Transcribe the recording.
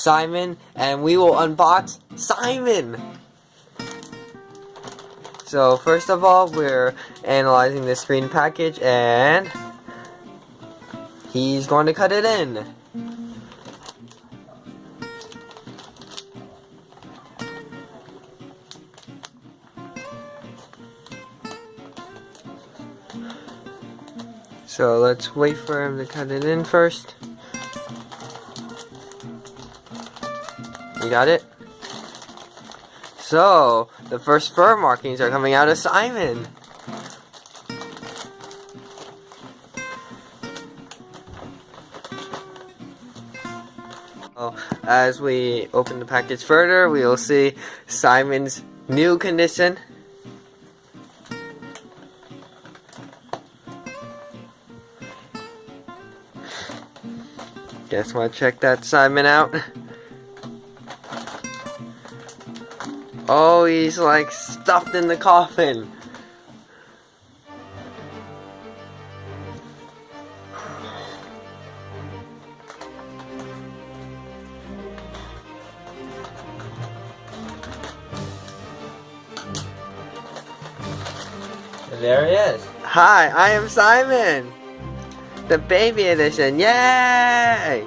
Simon, and we will unbox Simon. So first of all, we're analyzing the screen package, and he's going to cut it in. So let's wait for him to cut it in first. You got it? So, the first fur markings are coming out of Simon. As we open the package further, we will see Simon's new condition. Guess want to check that Simon out. Oh, he's like stuffed in the coffin. There he is. Hi, I am Simon. The baby edition. Yay!